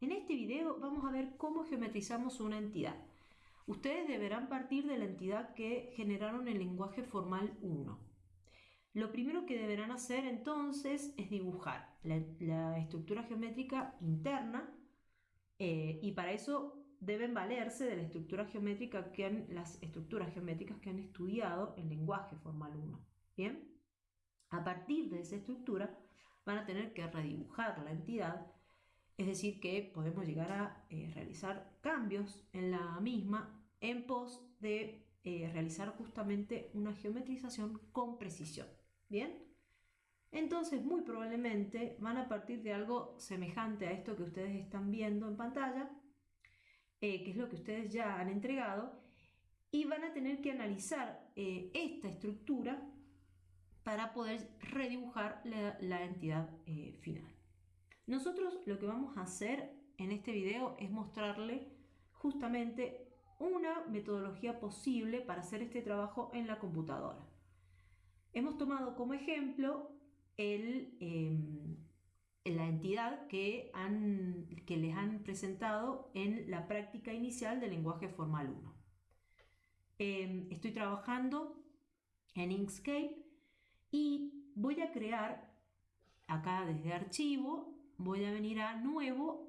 En este video vamos a ver cómo geometrizamos una entidad. Ustedes deberán partir de la entidad que generaron el lenguaje formal 1. Lo primero que deberán hacer entonces es dibujar la, estructura geométrica interna eh, y para eso deben valerse de la estructura que han, las estructuras geométricas que han estudiado el lenguaje formal 1. Bien, a partir de esa estructura van a tener que redibujar la entidad es decir, que podemos llegar a eh, realizar cambios en la misma en pos de eh, realizar justamente una geometrización con precisión. ¿Bien? Entonces, muy probablemente van a partir de algo semejante a esto que ustedes están viendo en pantalla, eh, que es lo que ustedes ya han entregado, y van a tener que analizar esta estructura para poder redibujar la entidad final. Nosotros lo que vamos a hacer en este video es mostrarle justamente una metodología posible para hacer este trabajo en la computadora. Hemos tomado como ejemplo em, la entidad que, les han presentado en la práctica inicial del lenguaje formal 1. Em, estoy trabajando en Inkscape y voy a crear acá desde archivo voy a venir a nuevo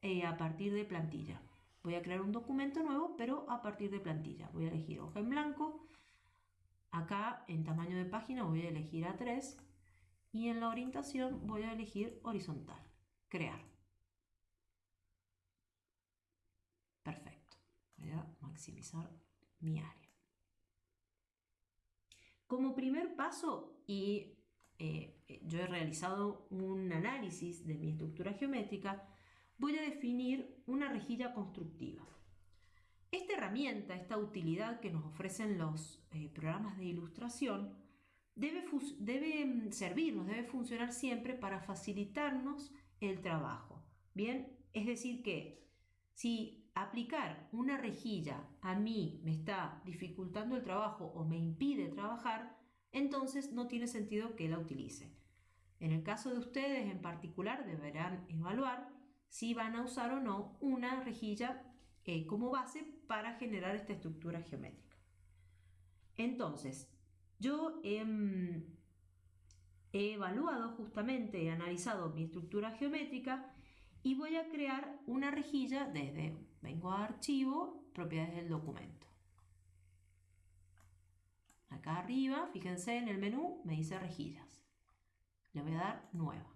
eh, a partir de plantilla. Voy a crear un documento nuevo, pero a partir de plantilla. Voy a elegir hoja en blanco. Acá en tamaño de página voy a elegir A3 y en la orientación voy a elegir horizontal. Crear. Perfecto. Voy a maximizar mi área. Como primer paso, y eh, yo he realizado un análisis de mi estructura geométrica, voy a definir una rejilla constructiva. Esta herramienta, esta utilidad que nos ofrecen los eh, programas de ilustración, debe, debe mm, servirnos, debe funcionar siempre para facilitarnos el trabajo. Bien, es decir que si aplicar una rejilla a mí me está dificultando el trabajo o me impide trabajar, entonces no tiene sentido que la utilice. En el caso de ustedes en particular deberán evaluar si van a usar o no una rejilla eh, como base para generar esta estructura geométrica. Entonces, yo he evaluado justamente, he analizado mi estructura geométrica y voy a crear una rejilla desde, vengo a archivo, propiedades del documento. Acá arriba, fíjense en el menú, me dice rejillas. Le voy a dar nueva.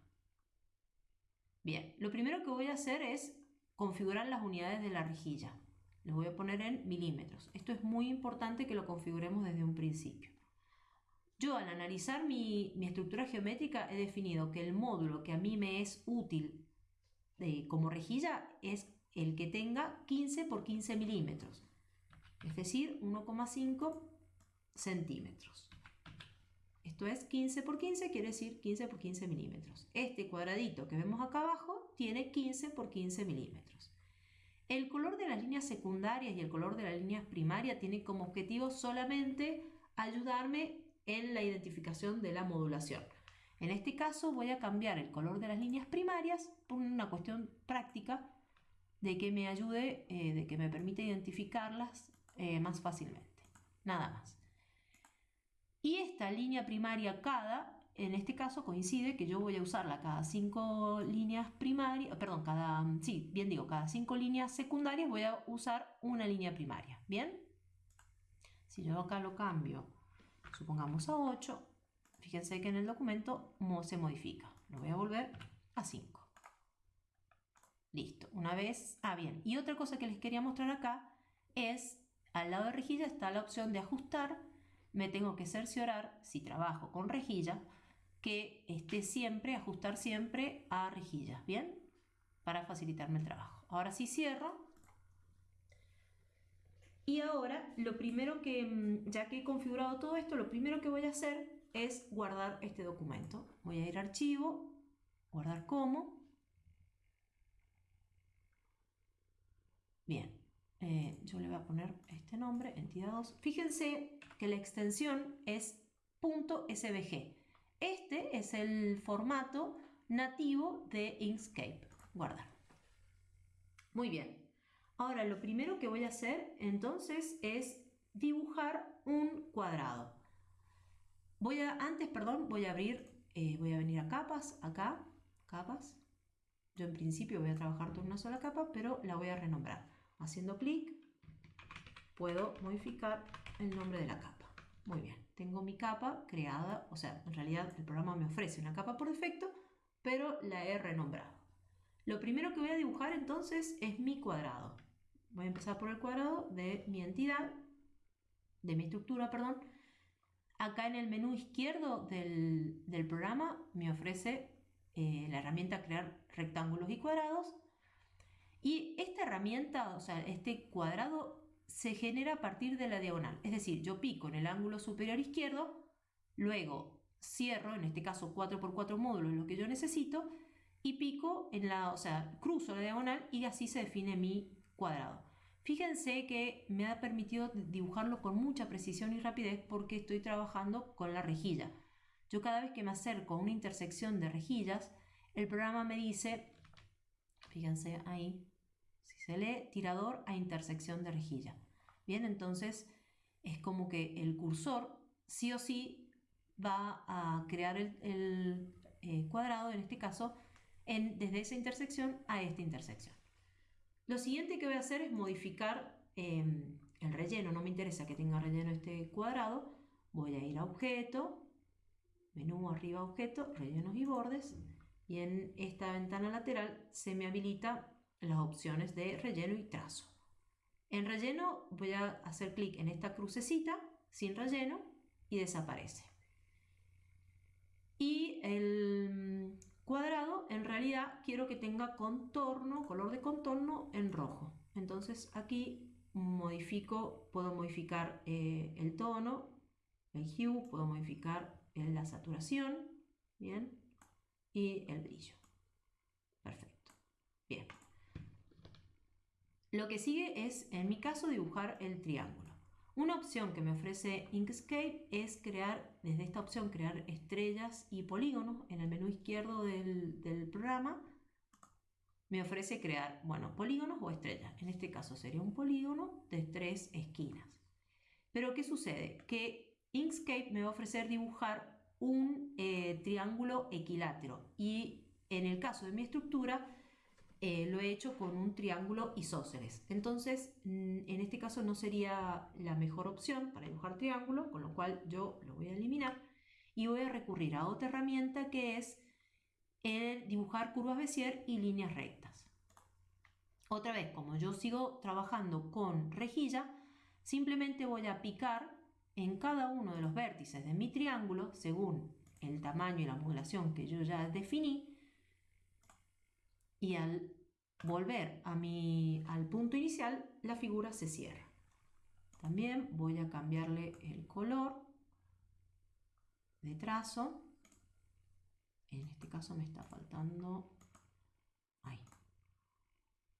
Bien, lo primero que voy a hacer es configurar las unidades de la rejilla. Les voy a poner en milímetros. Esto es muy importante que lo configuremos desde un principio. Yo al analizar mi, estructura geométrica he definido que el módulo que a mí me es útil de, como rejilla es el que tenga 15 por 15 milímetros. Es decir, 1,5 centímetros. Esto es 15 por 15, quiere decir 15 por 15 milímetros. Este cuadradito que vemos acá abajo tiene 15 por 15 milímetros. El color de las líneas secundarias y el color de las líneas primarias tiene como objetivo solamente ayudarme en la identificación de la modulación. En este caso voy a cambiar el color de las líneas primarias por una cuestión práctica de que me ayude, eh, de que me permita identificarlas eh, más fácilmente. Nada más. Y esta línea primaria cada, en este caso coincide que yo voy a usarla cada cinco líneas primarias, perdón, cada, sí, bien digo, cada cinco líneas secundarias voy a usar una línea primaria, ¿bien? Si yo acá lo cambio, supongamos a 8, fíjense que en el documento se modifica. Lo voy a volver a 5. Listo, una vez, ah bien, y otra cosa que les quería mostrar acá es, al lado de rejilla está la opción de ajustar me tengo que cerciorar, si trabajo con rejilla, que esté siempre, ajustar siempre a rejillas, ¿bien? Para facilitarme el trabajo. Ahora sí cierro. Y ahora, lo primero que, mm, ya que he configurado todo esto, lo primero que voy a hacer es guardar este documento. Voy a ir a archivo, guardar como. Bien, eh, yo le voy a poner este nombre, entidad 2. Fíjense que la extensión es .svg. Este es el formato nativo de Inkscape. Guardar. Muy bien. Ahora lo primero que voy a hacer entonces es dibujar un cuadrado. Voy a, antes, perdón, voy a abrir, eh, voy a venir a capas, acá, capas. Yo en principio voy a trabajar con una sola capa, pero la voy a renombrar. Haciendo clic, puedo modificar el nombre de la capa. Muy bien, tengo mi capa creada, o sea, en realidad el programa me ofrece una capa por defecto, pero la he renombrado. Lo primero que voy a dibujar entonces es mi cuadrado. Voy a empezar por el cuadrado de mi entidad, de mi estructura, perdón. Acá en el menú izquierdo del, programa me ofrece eh, la herramienta crear rectángulos y cuadrados. Y esta herramienta, o sea, este cuadrado se genera a partir de la diagonal. Es decir, yo pico en el ángulo superior izquierdo, luego cierro, en este caso 4x4 módulos, lo que yo necesito, y pico en la, o sea, cruzo la diagonal y así se define mi cuadrado. Fíjense que me ha permitido dibujarlo con mucha precisión y rapidez porque estoy trabajando con la rejilla. Yo cada vez que me acerco a una intersección de rejillas, el programa me dice, fíjense ahí, se lee tirador a intersección de rejilla. Bien, entonces es como que el cursor sí o sí va a crear el, eh, cuadrado, en este caso, en, desde esa intersección a esta intersección. Lo siguiente que voy a hacer es modificar em, el relleno. No me interesa que tenga relleno este cuadrado. Voy a ir a objeto, menú arriba objeto, rellenos y bordes. Y en esta ventana lateral se me habilita las opciones de relleno y trazo. En relleno voy a hacer clic en esta crucecita sin relleno y desaparece. Y el cuadrado en realidad quiero que tenga contorno, color de contorno en rojo. Entonces aquí modifico, puedo modificar eh, el tono, el hue, puedo modificar la saturación, bien, y el brillo. Perfecto. Bien. Lo que sigue es, en mi caso, dibujar el triángulo. Una opción que me ofrece Inkscape es crear, desde esta opción, crear estrellas y polígonos. En el menú izquierdo del, programa me ofrece crear, bueno, polígonos o estrellas. En este caso sería un polígono de tres esquinas. Pero ¿qué sucede? Que Inkscape me va a ofrecer dibujar un eh, triángulo equilátero y en el caso de mi estructura eh, lo he hecho con un triángulo isósceles. Entonces, en este caso no sería la mejor opción para dibujar triángulo, con lo cual yo lo voy a eliminar y voy a recurrir a otra herramienta que es el dibujar curvas Bézier y líneas rectas. Otra vez, como yo sigo trabajando con rejilla, simplemente voy a picar en cada uno de los vértices de mi triángulo, según el tamaño y la modulación que yo ya definí, y al volver a mi, al punto inicial, la figura se cierra. También voy a cambiarle el color de trazo. En este caso me está faltando... Ahí.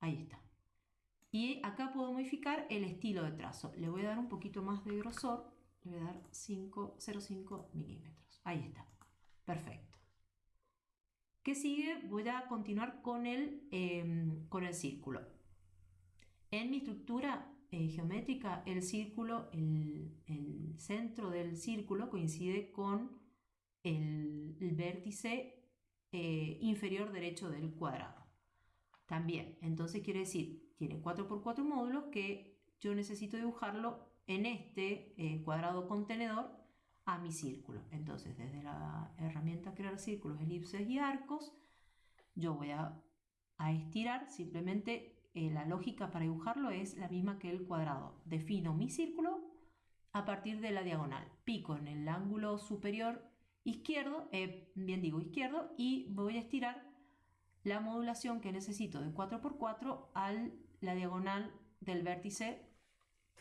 Ahí está. Y acá puedo modificar el estilo de trazo. Le voy a dar un poquito más de grosor. Le voy a dar 0,5 milímetros. Ahí está. Perfecto. ¿Qué sigue? Voy a continuar con el, em, con el círculo. En mi estructura eh, geométrica, el círculo, el, centro del círculo coincide con el, vértice eh, inferior derecho del cuadrado. También, entonces quiere decir, tiene 4x4 módulos que yo necesito dibujarlo en este eh, cuadrado contenedor a mi círculo. Entonces, desde la herramienta crear círculos, elipses y arcos, yo voy a, estirar, simplemente eh, la lógica para dibujarlo es la misma que el cuadrado. Defino mi círculo a partir de la diagonal. Pico en el ángulo superior izquierdo, eh, bien digo izquierdo, y voy a estirar la modulación que necesito de 4x4 a la diagonal del vértice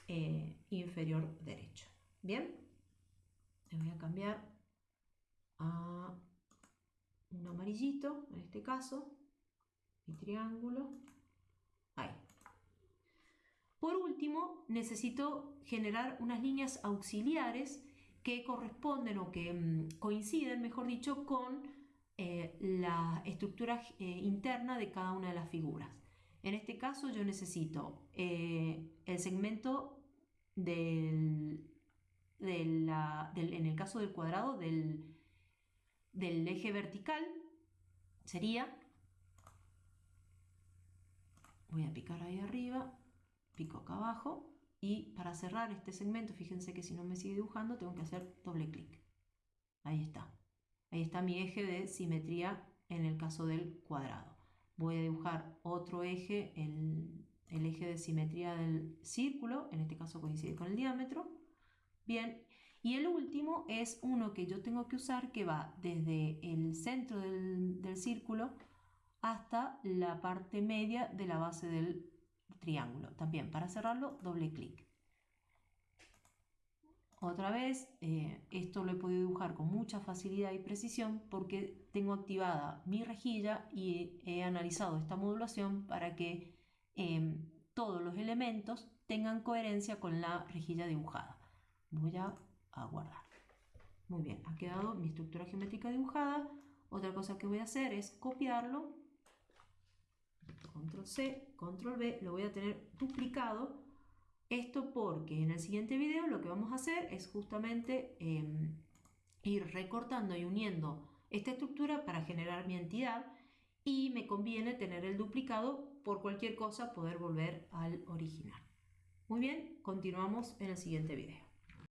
eh, inferior derecho. Bien voy a cambiar a un amarillito, en este caso, mi triángulo, ahí. Por último, necesito generar unas líneas auxiliares que corresponden o que mm, coinciden, mejor dicho, con eh, la estructura eh, interna de cada una de las figuras. En este caso yo necesito eh, el segmento del, en el caso del cuadrado del, eje vertical sería, voy a picar ahí arriba, pico acá abajo y para cerrar este segmento, fíjense que si no me sigue dibujando tengo que hacer doble clic. Ahí está. Ahí está mi eje de simetría en el caso del cuadrado. Voy a dibujar otro eje, el eje de simetría del círculo, en este caso coincide con el diámetro. Bien, y el último es uno que yo tengo que usar que va desde el centro del, círculo hasta la parte media de la base del triángulo. También para cerrarlo, doble clic. Otra vez, eh, esto lo he podido dibujar con mucha facilidad y precisión porque tengo activada mi rejilla y he analizado esta modulación para que em, todos los elementos tengan coherencia con la rejilla dibujada. Voy a guardar. Muy bien, ha quedado mi estructura geométrica dibujada. Otra cosa que voy a hacer es copiarlo. Control C, Control V, lo voy a tener duplicado esto porque en el siguiente video lo que vamos a hacer es justamente em, ir recortando y uniendo esta estructura para generar mi entidad y me conviene tener el duplicado por cualquier cosa poder volver al original. Muy bien, continuamos en el siguiente video.